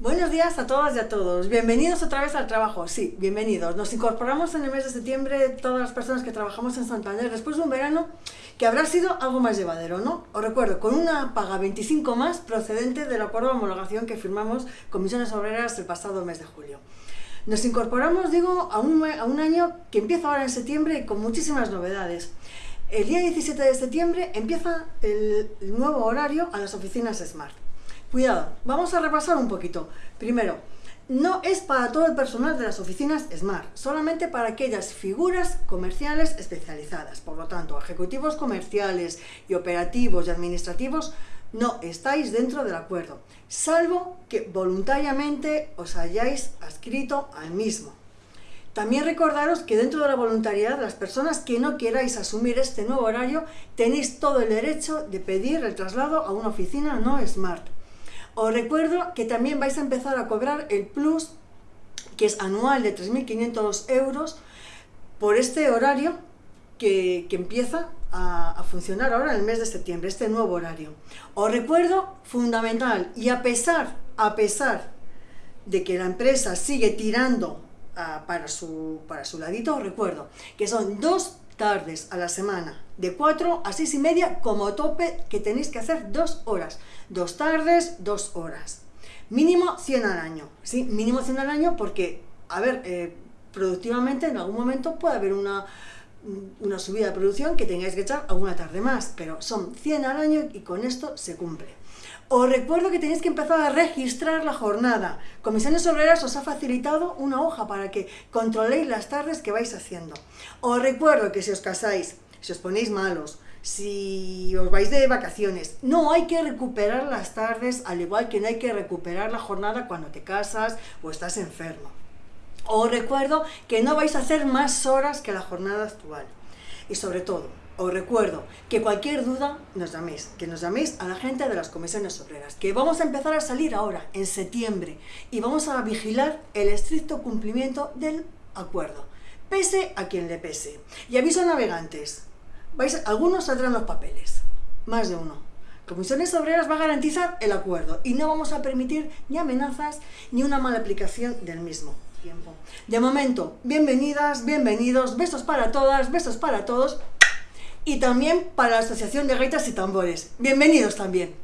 Buenos días a todas y a todos. Bienvenidos otra vez al trabajo. Sí, bienvenidos. Nos incorporamos en el mes de septiembre todas las personas que trabajamos en Santander después de un verano que habrá sido algo más llevadero, ¿no? Os recuerdo, con una paga 25 más procedente del acuerdo de homologación que firmamos con Misiones Obreras el pasado mes de julio. Nos incorporamos, digo, a un, a un año que empieza ahora en septiembre con muchísimas novedades. El día 17 de septiembre empieza el nuevo horario a las oficinas Smart. Cuidado, vamos a repasar un poquito. Primero, no es para todo el personal de las oficinas Smart, solamente para aquellas figuras comerciales especializadas. Por lo tanto, ejecutivos comerciales y operativos y administrativos no estáis dentro del acuerdo, salvo que voluntariamente os hayáis adscrito al mismo. También recordaros que dentro de la voluntariedad, las personas que no queráis asumir este nuevo horario, tenéis todo el derecho de pedir el traslado a una oficina no Smart. Os recuerdo que también vais a empezar a cobrar el plus, que es anual de 3.500 euros, por este horario que, empieza a, a, funcionar ahora en el mes de septiembre, este nuevo horario. Os recuerdo, fundamental, y a pesar, a pesar de que la empresa sigue tirando uh, para, su, para su ladito, os recuerdo que son dos tardes a la semana, de 4 a 6 y media como tope que tenéis que hacer dos horas. Dos tardes, dos horas. Mínimo 100 al año, ¿sí? Mínimo 100 al año porque, a ver, eh, productivamente en algún momento puede haber una, una subida de producción que tengáis que echar alguna tarde más, pero son 100 al año y con esto se cumple. Os recuerdo que tenéis que empezar a registrar la jornada. Comisiones Obreras os ha facilitado una hoja para que controléis las tardes que vais haciendo. Os recuerdo que si os casáis, si os ponéis malos, si os vais de vacaciones, no hay que recuperar las tardes, al igual que no hay que recuperar la jornada cuando te casas o estás enfermo. Os recuerdo que no vais a hacer más horas que la jornada actual. Y sobre todo, os recuerdo que cualquier duda nos llaméis, que nos llaméis a la gente de las comisiones obreras, que vamos a empezar a salir ahora, en septiembre, y vamos a vigilar el estricto cumplimiento del acuerdo, pese a quien le pese. Y aviso a navegantes, vais, algunos saldrán los papeles, más de uno. Comisiones Obreras va a garantizar el acuerdo y no vamos a permitir ni amenazas ni una mala aplicación del mismo. Tiempo. De momento, bienvenidas, bienvenidos, besos para todas, besos para todos y también para la Asociación de Gaitas y Tambores. Bienvenidos también.